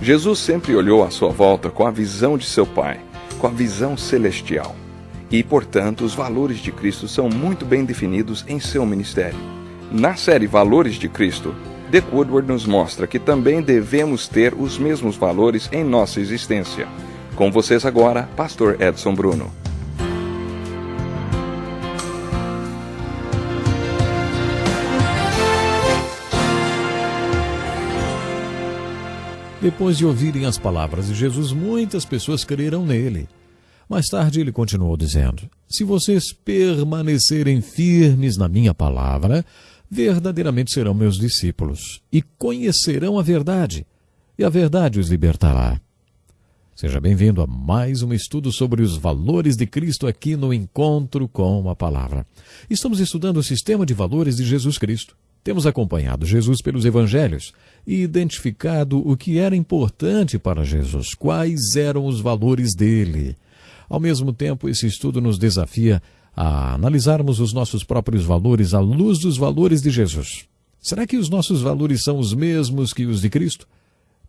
Jesus sempre olhou à sua volta com a visão de seu Pai, com a visão celestial. E, portanto, os valores de Cristo são muito bem definidos em seu ministério. Na série Valores de Cristo, Dick Woodward nos mostra que também devemos ter os mesmos valores em nossa existência. Com vocês agora, Pastor Edson Bruno. Depois de ouvirem as palavras de Jesus, muitas pessoas creram nele. Mais tarde ele continuou dizendo: Se vocês permanecerem firmes na minha palavra, verdadeiramente serão meus discípulos e conhecerão a verdade, e a verdade os libertará. Seja bem-vindo a mais um estudo sobre os valores de Cristo aqui no Encontro com a Palavra. Estamos estudando o sistema de valores de Jesus Cristo. Temos acompanhado Jesus pelos evangelhos e identificado o que era importante para Jesus, quais eram os valores dele. Ao mesmo tempo, esse estudo nos desafia a analisarmos os nossos próprios valores à luz dos valores de Jesus. Será que os nossos valores são os mesmos que os de Cristo?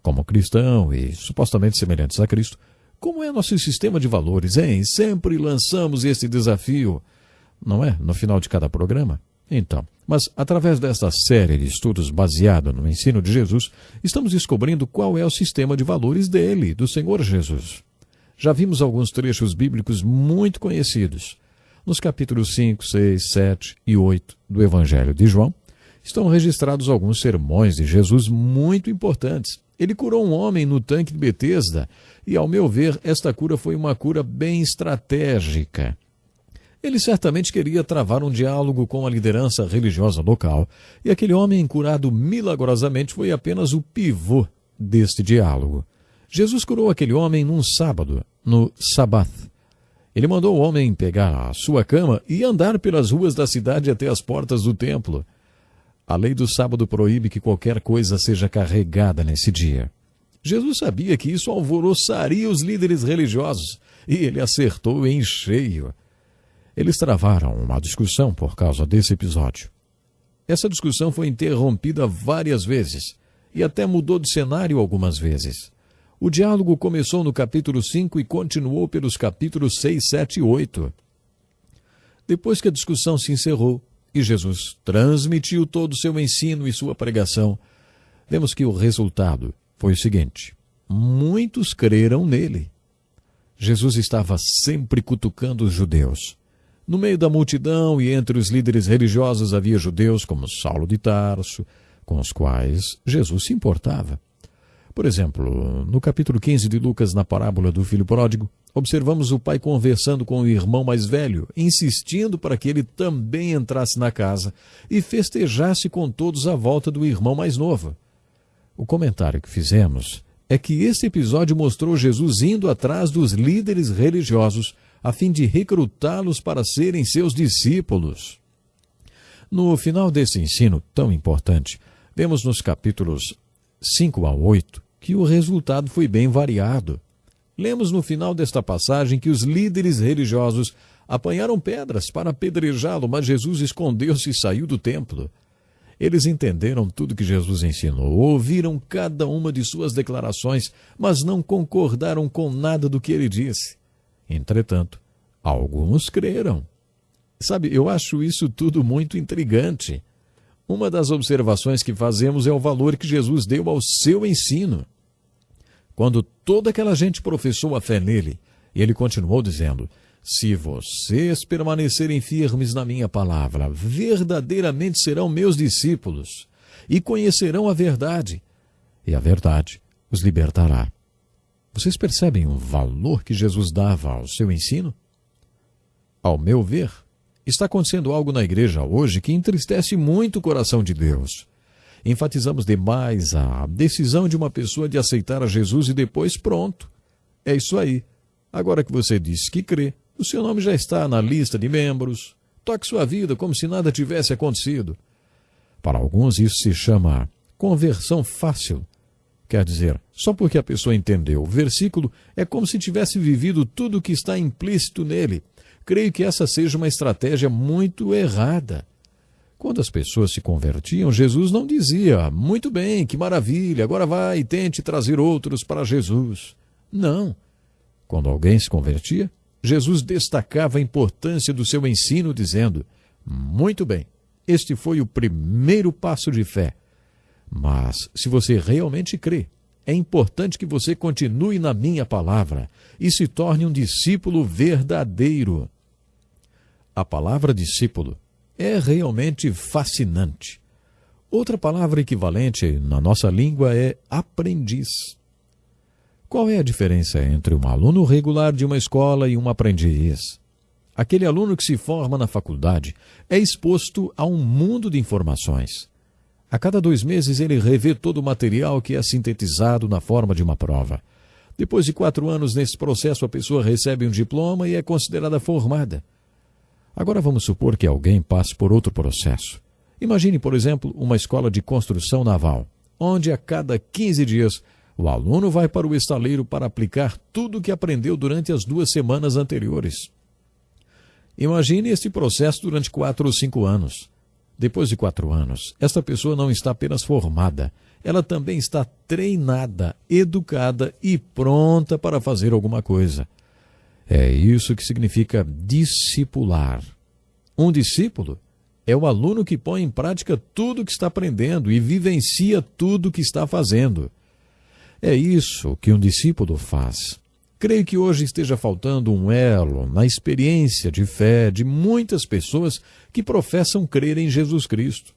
Como cristão e supostamente semelhantes a Cristo, como é nosso sistema de valores, hein? Sempre lançamos esse desafio, não é? No final de cada programa. Então, mas através desta série de estudos baseada no ensino de Jesus, estamos descobrindo qual é o sistema de valores dele, do Senhor Jesus. Já vimos alguns trechos bíblicos muito conhecidos. Nos capítulos 5, 6, 7 e 8 do Evangelho de João, estão registrados alguns sermões de Jesus muito importantes. Ele curou um homem no tanque de Betesda, e ao meu ver, esta cura foi uma cura bem estratégica. Ele certamente queria travar um diálogo com a liderança religiosa local, e aquele homem curado milagrosamente foi apenas o pivô deste diálogo. Jesus curou aquele homem num sábado, no Sabath. Ele mandou o homem pegar a sua cama e andar pelas ruas da cidade até as portas do templo. A lei do sábado proíbe que qualquer coisa seja carregada nesse dia. Jesus sabia que isso alvoroçaria os líderes religiosos, e ele acertou em cheio. Eles travaram uma discussão por causa desse episódio. Essa discussão foi interrompida várias vezes e até mudou de cenário algumas vezes. O diálogo começou no capítulo 5 e continuou pelos capítulos 6, 7 e 8. Depois que a discussão se encerrou e Jesus transmitiu todo o seu ensino e sua pregação, vemos que o resultado foi o seguinte: muitos creram nele. Jesus estava sempre cutucando os judeus. No meio da multidão e entre os líderes religiosos havia judeus como Saulo de Tarso, com os quais Jesus se importava. Por exemplo, no capítulo 15 de Lucas, na parábola do filho pródigo, observamos o pai conversando com o irmão mais velho, insistindo para que ele também entrasse na casa e festejasse com todos à volta do irmão mais novo. O comentário que fizemos é que esse episódio mostrou Jesus indo atrás dos líderes religiosos a fim de recrutá-los para serem seus discípulos. No final desse ensino tão importante, vemos nos capítulos 5 a 8 que o resultado foi bem variado. Lemos no final desta passagem que os líderes religiosos apanharam pedras para apedrejá-lo, mas Jesus escondeu-se e saiu do templo. Eles entenderam tudo que Jesus ensinou, ouviram cada uma de suas declarações, mas não concordaram com nada do que ele disse. Entretanto, alguns creram. Sabe, eu acho isso tudo muito intrigante. Uma das observações que fazemos é o valor que Jesus deu ao seu ensino. Quando toda aquela gente professou a fé nele, ele continuou dizendo: Se vocês permanecerem firmes na minha palavra, verdadeiramente serão meus discípulos e conhecerão a verdade, e a verdade os libertará. Vocês percebem o valor que Jesus dava ao seu ensino? Ao meu ver, está acontecendo algo na igreja hoje que entristece muito o coração de Deus. Enfatizamos demais a decisão de uma pessoa de aceitar a Jesus e depois pronto. É isso aí. Agora que você disse que crê, o seu nome já está na lista de membros. Toque sua vida como se nada tivesse acontecido. Para alguns, isso se chama conversão fácil. Quer dizer, só porque a pessoa entendeu o versículo, é como se tivesse vivido tudo o que está implícito nele. Creio que essa seja uma estratégia muito errada. Quando as pessoas se convertiam, Jesus não dizia: Muito bem, que maravilha, agora vai e tente trazer outros para Jesus. Não. Quando alguém se convertia, Jesus destacava a importância do seu ensino, dizendo: Muito bem, este foi o primeiro passo de fé. Mas, se você realmente crê, é importante que você continue na minha palavra e se torne um discípulo verdadeiro. A palavra discípulo é realmente fascinante. Outra palavra equivalente na nossa língua é aprendiz. Qual é a diferença entre um aluno regular de uma escola e um aprendiz? Aquele aluno que se forma na faculdade é exposto a um mundo de informações. A cada dois meses ele revê todo o material que é sintetizado na forma de uma prova. Depois de quatro anos nesse processo, a pessoa recebe um diploma e é considerada formada. Agora vamos supor que alguém passe por outro processo. Imagine, por exemplo, uma escola de construção naval, onde a cada 15 dias o aluno vai para o estaleiro para aplicar tudo o que aprendeu durante as duas semanas anteriores. Imagine este processo durante quatro ou cinco anos. Depois de quatro anos, esta pessoa não está apenas formada, ela também está treinada, educada e pronta para fazer alguma coisa. É isso que significa discipular. Um discípulo é o aluno que põe em prática tudo o que está aprendendo e vivencia tudo o que está fazendo. É isso que um discípulo faz. Creio que hoje esteja faltando um elo na experiência de fé de muitas pessoas que professam crer em Jesus Cristo.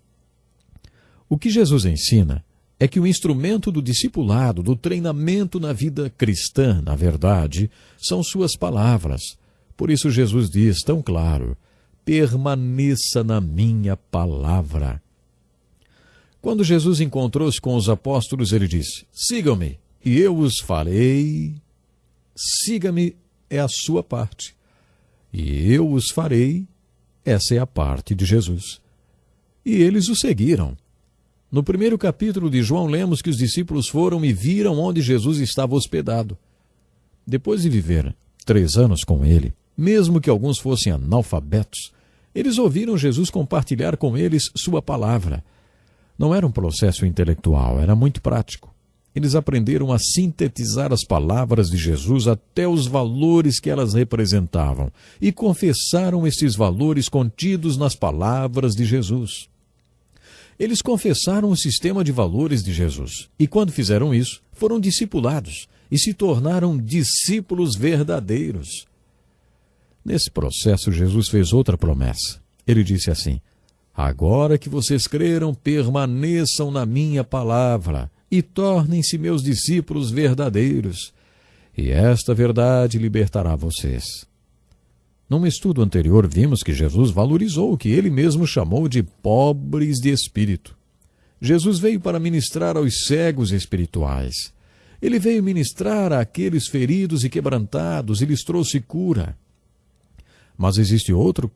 O que Jesus ensina é que o instrumento do discipulado, do treinamento na vida cristã, na verdade, são suas palavras. Por isso Jesus diz tão claro: permaneça na minha palavra. Quando Jesus encontrou-se com os apóstolos, ele disse: Sigam-me, e eu os farei. Siga-me é a sua parte, e eu os farei. Essa é a parte de Jesus. E eles o seguiram. No primeiro capítulo de João, lemos que os discípulos foram e viram onde Jesus estava hospedado. Depois de viver três anos com ele, mesmo que alguns fossem analfabetos, eles ouviram Jesus compartilhar com eles sua palavra. Não era um processo intelectual, era muito prático. Eles aprenderam a sintetizar as palavras de Jesus até os valores que elas representavam e confessaram esses valores contidos nas palavras de Jesus. Eles confessaram o sistema de valores de Jesus e, quando fizeram isso, foram discipulados e se tornaram discípulos verdadeiros. Nesse processo, Jesus fez outra promessa. Ele disse assim: Agora que vocês creram, permaneçam na minha palavra e tornem-se meus discípulos verdadeiros, e esta verdade libertará vocês. Num estudo anterior, vimos que Jesus valorizou o que ele mesmo chamou de pobres de espírito. Jesus veio para ministrar aos cegos espirituais. Ele veio ministrar àqueles feridos e quebrantados e lhes trouxe cura. Mas existe outro,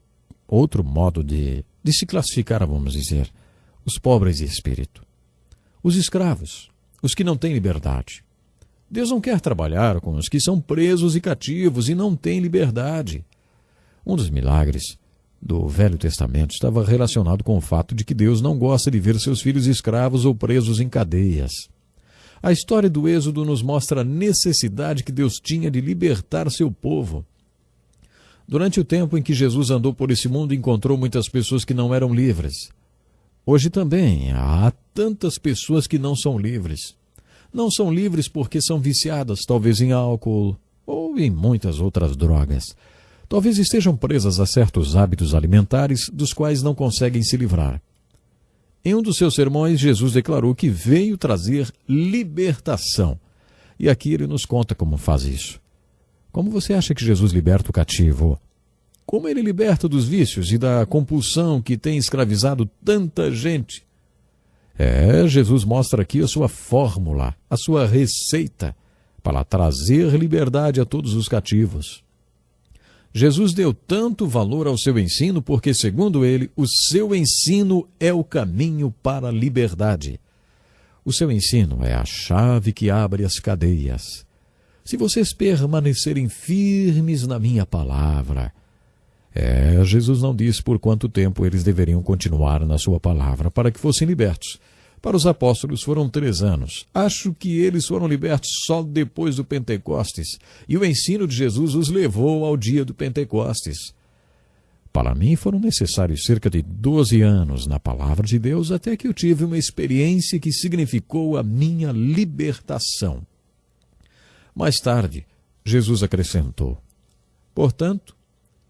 outro modo de, de se classificar, vamos dizer, os pobres de espírito. Os escravos, os que não têm liberdade. Deus não quer trabalhar com os que são presos e cativos e não têm liberdade. Um dos milagres do Velho Testamento estava relacionado com o fato de que Deus não gosta de ver seus filhos escravos ou presos em cadeias. A história do Êxodo nos mostra a necessidade que Deus tinha de libertar seu povo. Durante o tempo em que Jesus andou por esse mundo, encontrou muitas pessoas que não eram livres. Hoje também há tantas pessoas que não são livres. Não são livres porque são viciadas, talvez em álcool ou em muitas outras drogas talvez estejam presas a certos hábitos alimentares dos quais não conseguem se livrar. Em um dos seus sermões, Jesus declarou que veio trazer libertação. E aqui ele nos conta como faz isso. Como você acha que Jesus liberta o cativo? Como ele liberta dos vícios e da compulsão que tem escravizado tanta gente? É, Jesus mostra aqui a sua fórmula, a sua receita para trazer liberdade a todos os cativos. Jesus deu tanto valor ao seu ensino porque, segundo ele, o seu ensino é o caminho para a liberdade. O seu ensino é a chave que abre as cadeias. Se vocês permanecerem firmes na minha palavra, É, Jesus não disse por quanto tempo eles deveriam continuar na sua palavra para que fossem libertos. Para os apóstolos foram três anos. Acho que eles foram libertos só depois do Pentecostes, e o ensino de Jesus os levou ao dia do Pentecostes. Para mim foram necessários cerca de doze anos na palavra de Deus até que eu tive uma experiência que significou a minha libertação. Mais tarde, Jesus acrescentou: Portanto,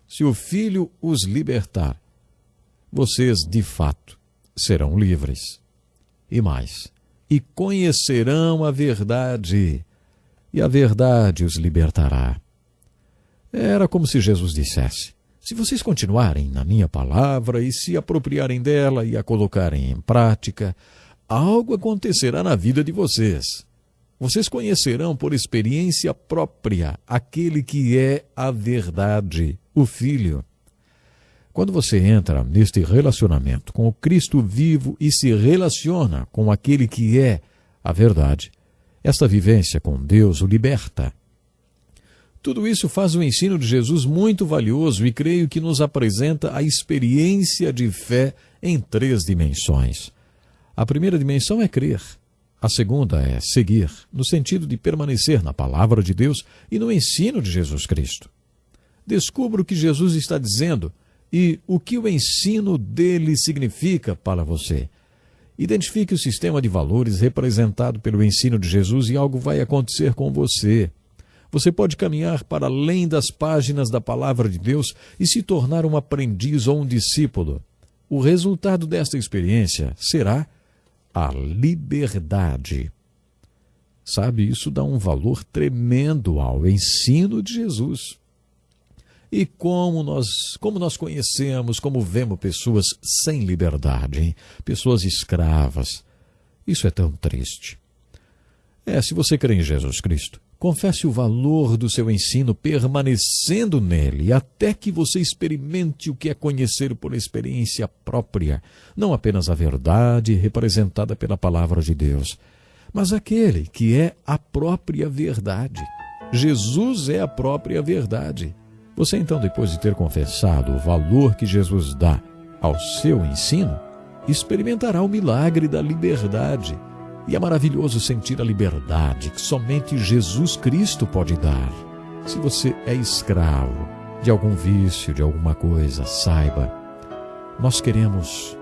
se o Filho os libertar, vocês de fato serão livres. E mais, e conhecerão a verdade, e a verdade os libertará. Era como se Jesus dissesse: Se vocês continuarem na minha palavra e se apropriarem dela e a colocarem em prática, algo acontecerá na vida de vocês. Vocês conhecerão por experiência própria aquele que é a verdade, o Filho. Quando você entra neste relacionamento com o Cristo vivo e se relaciona com aquele que é a verdade, esta vivência com Deus o liberta. Tudo isso faz o ensino de Jesus muito valioso e creio que nos apresenta a experiência de fé em três dimensões. A primeira dimensão é crer. A segunda é seguir, no sentido de permanecer na palavra de Deus e no ensino de Jesus Cristo. Descubra o que Jesus está dizendo e o que o ensino dele significa para você. Identifique o sistema de valores representado pelo ensino de Jesus e algo vai acontecer com você. Você pode caminhar para além das páginas da palavra de Deus e se tornar um aprendiz ou um discípulo. O resultado desta experiência será a liberdade. Sabe, isso dá um valor tremendo ao ensino de Jesus. E como nós, como nós conhecemos, como vemos pessoas sem liberdade, hein? pessoas escravas. Isso é tão triste. É, se você crê em Jesus Cristo, confesse o valor do seu ensino permanecendo nele, até que você experimente o que é conhecer por experiência própria, não apenas a verdade representada pela palavra de Deus, mas aquele que é a própria verdade. Jesus é a própria verdade. Você então, depois de ter confessado o valor que Jesus dá ao seu ensino, experimentará o milagre da liberdade. E é maravilhoso sentir a liberdade que somente Jesus Cristo pode dar. Se você é escravo de algum vício, de alguma coisa, saiba, nós queremos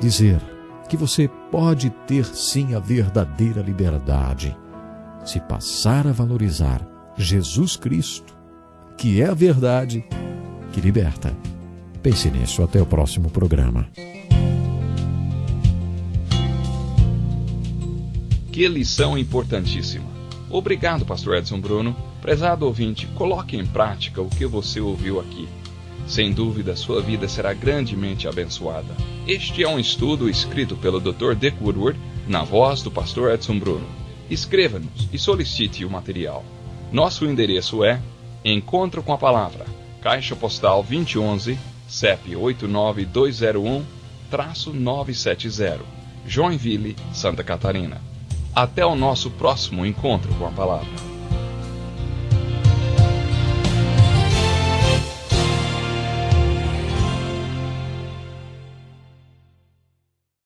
dizer que você pode ter sim a verdadeira liberdade se passar a valorizar Jesus Cristo que é a verdade que liberta. Pense nisso. Até o próximo programa. Que lição importantíssima. Obrigado, Pastor Edson Bruno. Prezado ouvinte, coloque em prática o que você ouviu aqui. Sem dúvida, sua vida será grandemente abençoada. Este é um estudo escrito pelo Dr. Dick Woodward, na voz do Pastor Edson Bruno. Escreva-nos e solicite o material. Nosso endereço é Encontro com a Palavra, Caixa Postal 2011, CEP 89201-970, Joinville, Santa Catarina. Até o nosso próximo encontro com a Palavra.